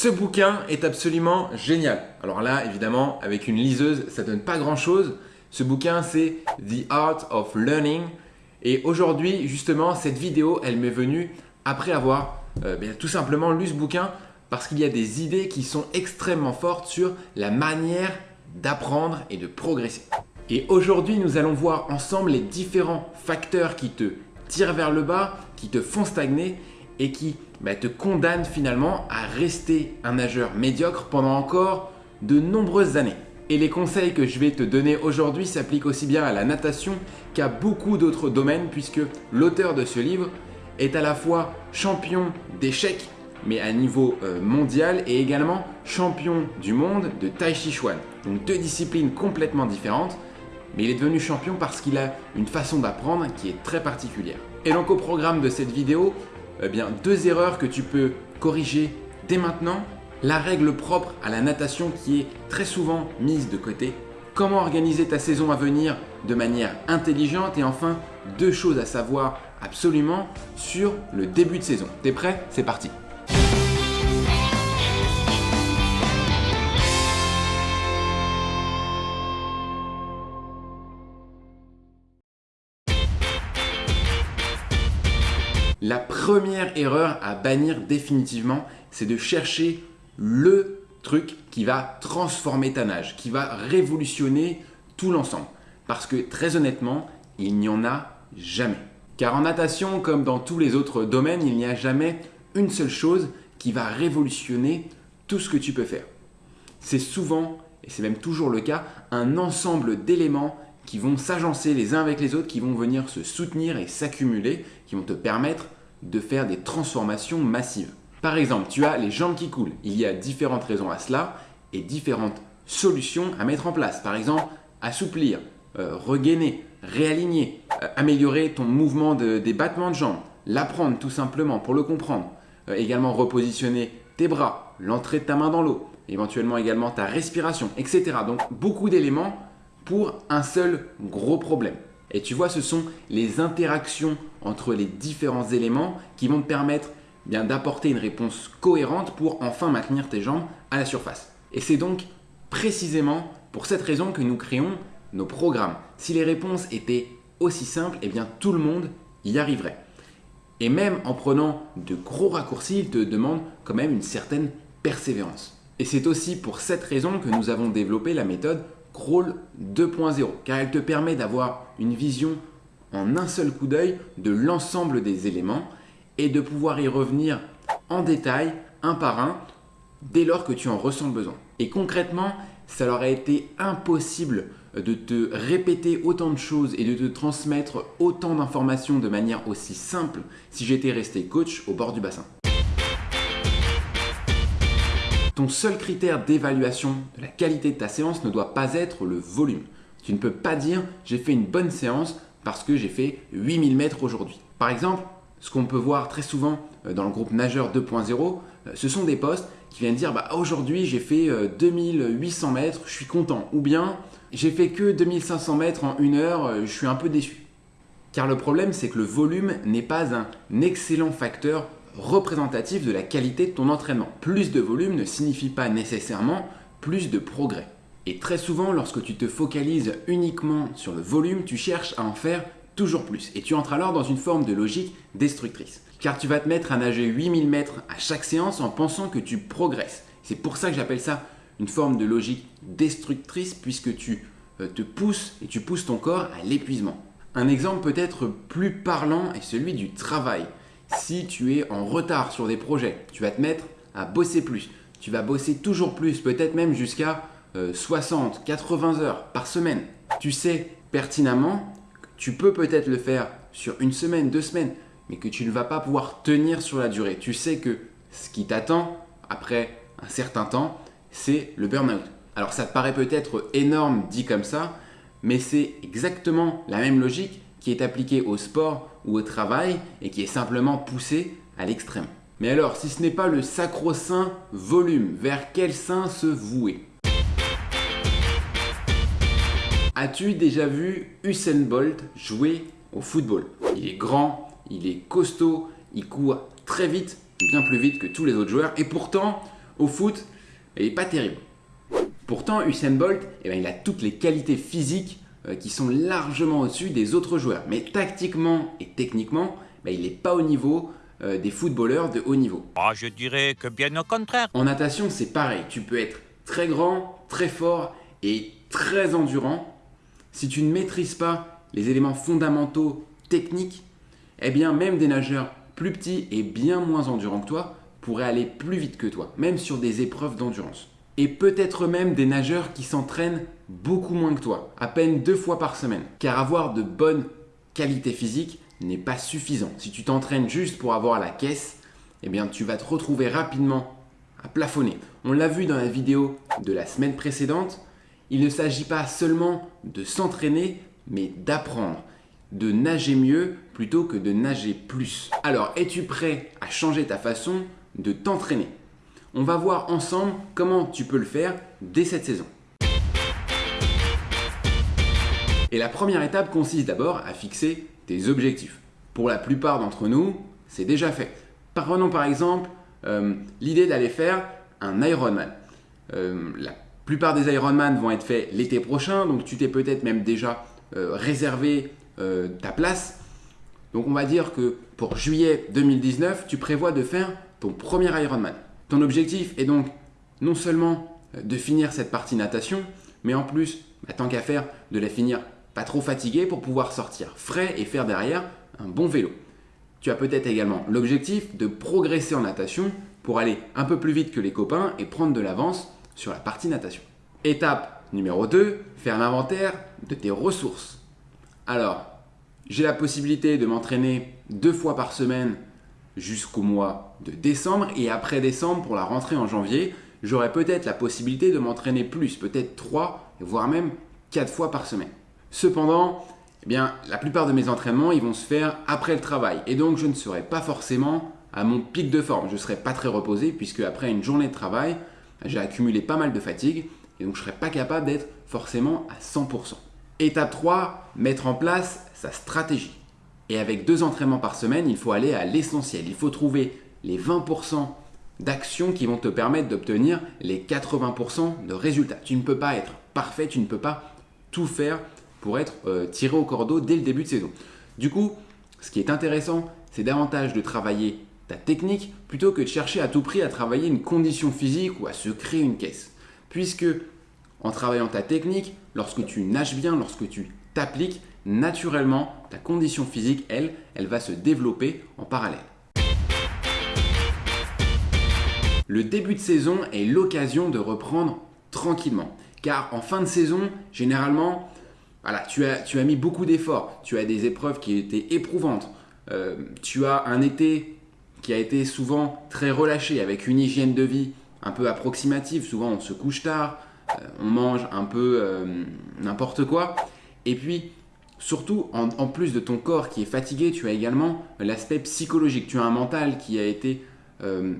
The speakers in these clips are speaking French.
Ce bouquin est absolument génial. Alors là, évidemment, avec une liseuse, ça donne pas grand-chose. Ce bouquin, c'est The Art of Learning. Et aujourd'hui, justement, cette vidéo, elle m'est venue après avoir euh, tout simplement lu ce bouquin parce qu'il y a des idées qui sont extrêmement fortes sur la manière d'apprendre et de progresser. Et aujourd'hui, nous allons voir ensemble les différents facteurs qui te tirent vers le bas, qui te font stagner et qui bah, te condamnent finalement à rester un nageur médiocre pendant encore de nombreuses années. Et les conseils que je vais te donner aujourd'hui s'appliquent aussi bien à la natation qu'à beaucoup d'autres domaines puisque l'auteur de ce livre est à la fois champion d'échecs mais à niveau euh, mondial et également champion du monde de Tai Chi Chuan. Donc deux disciplines complètement différentes, mais il est devenu champion parce qu'il a une façon d'apprendre qui est très particulière. Et donc au programme de cette vidéo, eh bien, deux erreurs que tu peux corriger dès maintenant, la règle propre à la natation qui est très souvent mise de côté, comment organiser ta saison à venir de manière intelligente? Et enfin deux choses à savoir absolument sur le début de saison. T'es prêt? C'est parti La première erreur à bannir définitivement, c'est de chercher le truc qui va transformer ta nage, qui va révolutionner tout l'ensemble. Parce que très honnêtement, il n'y en a jamais. Car en natation, comme dans tous les autres domaines, il n'y a jamais une seule chose qui va révolutionner tout ce que tu peux faire. C'est souvent, et c'est même toujours le cas, un ensemble d'éléments qui vont s'agencer les uns avec les autres, qui vont venir se soutenir et s'accumuler, qui vont te permettre de faire des transformations massives. Par exemple, tu as les jambes qui coulent. Il y a différentes raisons à cela et différentes solutions à mettre en place. Par exemple, assouplir, euh, regainer, réaligner, euh, améliorer ton mouvement des battements de jambes, l'apprendre tout simplement pour le comprendre. Euh, également repositionner tes bras, l'entrée de ta main dans l'eau, éventuellement également ta respiration, etc. Donc beaucoup d'éléments pour un seul gros problème. Et tu vois, ce sont les interactions entre les différents éléments qui vont te permettre bien d'apporter une réponse cohérente pour enfin maintenir tes jambes à la surface. Et c'est donc précisément pour cette raison que nous créons nos programmes. Si les réponses étaient aussi simples, eh bien tout le monde y arriverait. Et même en prenant de gros raccourcis, il te demande quand même une certaine persévérance. Et c'est aussi pour cette raison que nous avons développé la méthode Crawl 2.0, car elle te permet d'avoir une vision en un seul coup d'œil de l'ensemble des éléments et de pouvoir y revenir en détail, un par un, dès lors que tu en ressens le besoin. Et concrètement, ça leur a été impossible de te répéter autant de choses et de te transmettre autant d'informations de manière aussi simple si j'étais resté coach au bord du bassin. Ton seul critère d'évaluation de la qualité de ta séance ne doit pas être le volume. Tu ne peux pas dire j'ai fait une bonne séance parce que j'ai fait 8000 mètres aujourd'hui. Par exemple, ce qu'on peut voir très souvent euh, dans le groupe Nageur 2.0, euh, ce sont des postes qui viennent dire bah, aujourd'hui j'ai fait 2800 euh, mètres, je suis content. Ou bien j'ai fait que 2500 mètres en une heure, je suis un peu déçu. Car le problème c'est que le volume n'est pas un excellent facteur représentatif de la qualité de ton entraînement. Plus de volume ne signifie pas nécessairement plus de progrès. Et très souvent, lorsque tu te focalises uniquement sur le volume, tu cherches à en faire toujours plus. Et tu entres alors dans une forme de logique destructrice. Car tu vas te mettre à nager 8000 mètres à chaque séance en pensant que tu progresses. C'est pour ça que j'appelle ça une forme de logique destructrice puisque tu euh, te pousses et tu pousses ton corps à l'épuisement. Un exemple peut-être plus parlant est celui du travail. Si tu es en retard sur des projets, tu vas te mettre à bosser plus. Tu vas bosser toujours plus, peut-être même jusqu'à 60, euh, 80 heures par semaine. Tu sais pertinemment que tu peux peut-être le faire sur une semaine, deux semaines, mais que tu ne vas pas pouvoir tenir sur la durée. Tu sais que ce qui t'attend après un certain temps, c'est le burn-out. Alors ça te paraît peut-être énorme dit comme ça, mais c'est exactement la même logique qui est appliquée au sport ou au travail et qui est simplement poussée à l'extrême. Mais alors, si ce n'est pas le sacro-saint volume, vers quel saint se vouer? As-tu déjà vu Usain Bolt jouer au football? Il est grand, il est costaud, il court très vite, bien plus vite que tous les autres joueurs et pourtant, Au foot, il n'est pas terrible. Pourtant, Usain Bolt, eh ben, il a toutes les qualités physiques euh, qui sont largement au-dessus des autres joueurs. Mais tactiquement et techniquement, ben, il n'est pas au niveau euh, des footballeurs de haut niveau. Ah, je dirais que bien au contraire. En natation, c'est pareil. Tu peux être très grand, très fort et très endurant. Si tu ne maîtrises pas les éléments fondamentaux techniques, eh bien même des nageurs plus petits et bien moins endurants que toi pourraient aller plus vite que toi, même sur des épreuves d'endurance. Et peut-être même des nageurs qui s'entraînent beaucoup moins que toi, à peine deux fois par semaine. Car avoir de bonnes qualités physiques n'est pas suffisant. Si tu t'entraînes juste pour avoir la caisse, eh bien tu vas te retrouver rapidement à plafonner. On l'a vu dans la vidéo de la semaine précédente, il ne s'agit pas seulement de s'entraîner, mais d'apprendre, de nager mieux plutôt que de nager plus. Alors, es-tu prêt à changer ta façon de t'entraîner? On va voir ensemble comment tu peux le faire dès cette saison. Et la première étape consiste d'abord à fixer tes objectifs. Pour la plupart d'entre nous, c'est déjà fait. Prenons par exemple euh, l'idée d'aller faire un Ironman. Euh, plupart des Ironman vont être faits l'été prochain, donc tu t'es peut-être même déjà euh, réservé ta place. Donc on va dire que pour juillet 2019, tu prévois de faire ton premier Ironman. Ton objectif est donc non seulement de finir cette partie natation, mais en plus, bah, tant qu'à faire, de la finir pas trop fatigué pour pouvoir sortir frais et faire derrière un bon vélo. Tu as peut-être également l'objectif de progresser en natation pour aller un peu plus vite que les copains et prendre de l'avance sur la partie natation. Étape numéro 2, faire l'inventaire de tes ressources. Alors, j'ai la possibilité de m'entraîner deux fois par semaine jusqu'au mois de décembre et après décembre pour la rentrée en janvier, j'aurai peut-être la possibilité de m'entraîner plus, peut-être trois, voire même quatre fois par semaine. Cependant, eh la plupart de mes entraînements, ils vont se faire après le travail. Et donc, je ne serai pas forcément à mon pic de forme. Je ne serai pas très reposé puisque après une journée de travail, j'ai accumulé pas mal de fatigue et donc je ne serai pas capable d'être forcément à 100%. Étape 3, mettre en place sa stratégie. Et avec deux entraînements par semaine, il faut aller à l'essentiel. Il faut trouver les 20% d'actions qui vont te permettre d'obtenir les 80% de résultats. Tu ne peux pas être parfait, tu ne peux pas tout faire pour être euh, tiré au cordeau dès le début de saison. Du coup, ce qui est intéressant, c'est davantage de travailler ta technique plutôt que de chercher à tout prix à travailler une condition physique ou à se créer une caisse. Puisque en travaillant ta technique, lorsque tu nages bien, lorsque tu t'appliques, naturellement, ta condition physique, elle, elle va se développer en parallèle. Le début de saison est l'occasion de reprendre tranquillement. Car en fin de saison, généralement, voilà, tu, as, mis beaucoup d'efforts, tu as des épreuves qui étaient éprouvantes, euh, tu as un été qui a été souvent très relâché avec une hygiène de vie un peu approximative, souvent on se couche tard, euh, on mange un peu euh, n'importe quoi, et puis surtout en, plus de ton corps qui est fatigué, tu as également l'aspect psychologique, tu as un mental qui a été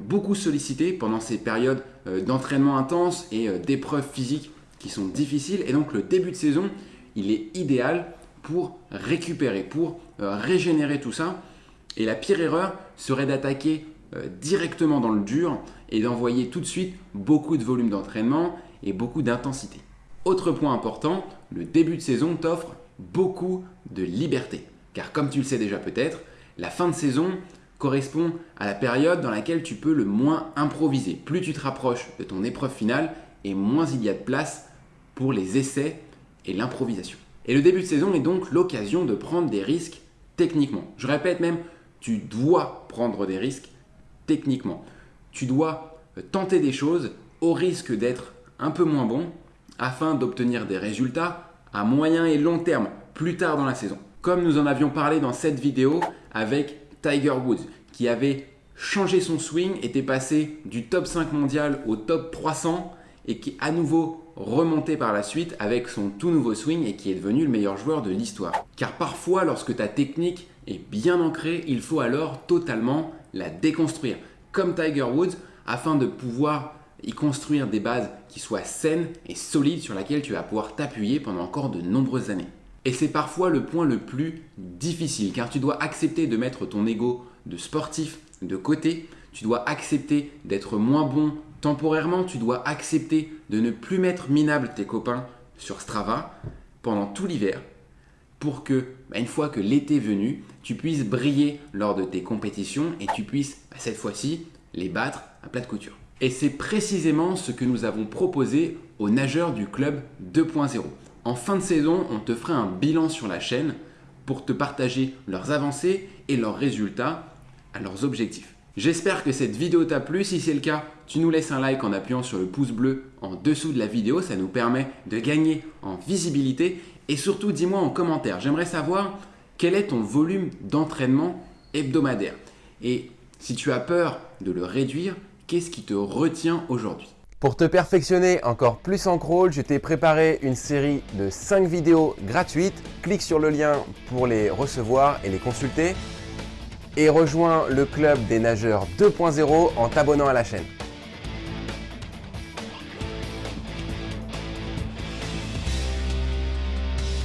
beaucoup sollicité pendant ces périodes d'entraînement intense et d'épreuves physiques qui sont difficiles, et donc le début de saison, il est idéal pour récupérer, pour euh, régénérer tout ça. Et la pire erreur serait d'attaquer euh, directement dans le dur et d'envoyer tout de suite beaucoup de volume d'entraînement et beaucoup d'intensité. Autre point important, le début de saison t'offre beaucoup de liberté. Car comme tu le sais déjà peut-être, la fin de saison correspond à la période dans laquelle tu peux le moins improviser. Plus tu te rapproches de ton épreuve finale et moins il y a de place pour les essais et l'improvisation. Et le début de saison est donc l'occasion de prendre des risques techniquement. Je répète même, tu dois prendre des risques techniquement. Tu dois tenter des choses au risque d'être un peu moins bon afin d'obtenir des résultats à moyen et long terme plus tard dans la saison. Comme nous en avions parlé dans cette vidéo avec Tiger Woods qui avait changé son swing, était passé du top 5 mondial au top 300 et qui à nouveau remonté par la suite avec son tout nouveau swing et qui est devenu le meilleur joueur de l'histoire. Car parfois, lorsque ta technique est bien ancrée, il faut alors totalement la déconstruire, comme Tiger Woods, afin de pouvoir y construire des bases qui soient saines et solides sur lesquelles tu vas pouvoir t'appuyer pendant encore de nombreuses années. Et c'est parfois le point le plus difficile, car tu dois accepter de mettre ton ego de sportif de côté, tu dois accepter d'être moins bon Temporairement, tu dois accepter de ne plus mettre minable tes copains sur Strava pendant tout l'hiver pour que, bah, une fois que l'été est venu, tu puisses briller lors de tes compétitions et tu puisses, bah, cette fois-ci, les battre à plat de couture. Et c'est précisément ce que nous avons proposé aux nageurs du club 2.0. En fin de saison, on te fera un bilan sur la chaîne pour te partager leurs avancées et leurs résultats à leurs objectifs. J'espère que cette vidéo t'a plu. Si c'est le cas, tu nous laisses un like en appuyant sur le pouce bleu en dessous de la vidéo. Ça nous permet de gagner en visibilité. Et surtout, dis-moi en commentaire. J'aimerais savoir quel est ton volume d'entraînement hebdomadaire. Et si tu as peur de le réduire, qu'est-ce qui te retient aujourd'hui? Pour te perfectionner encore plus en crawl, je t'ai préparé une série de 5 vidéos gratuites. Clique sur le lien pour les recevoir et les consulter. Et rejoins le club des nageurs 2.0 en t'abonnant à la chaîne.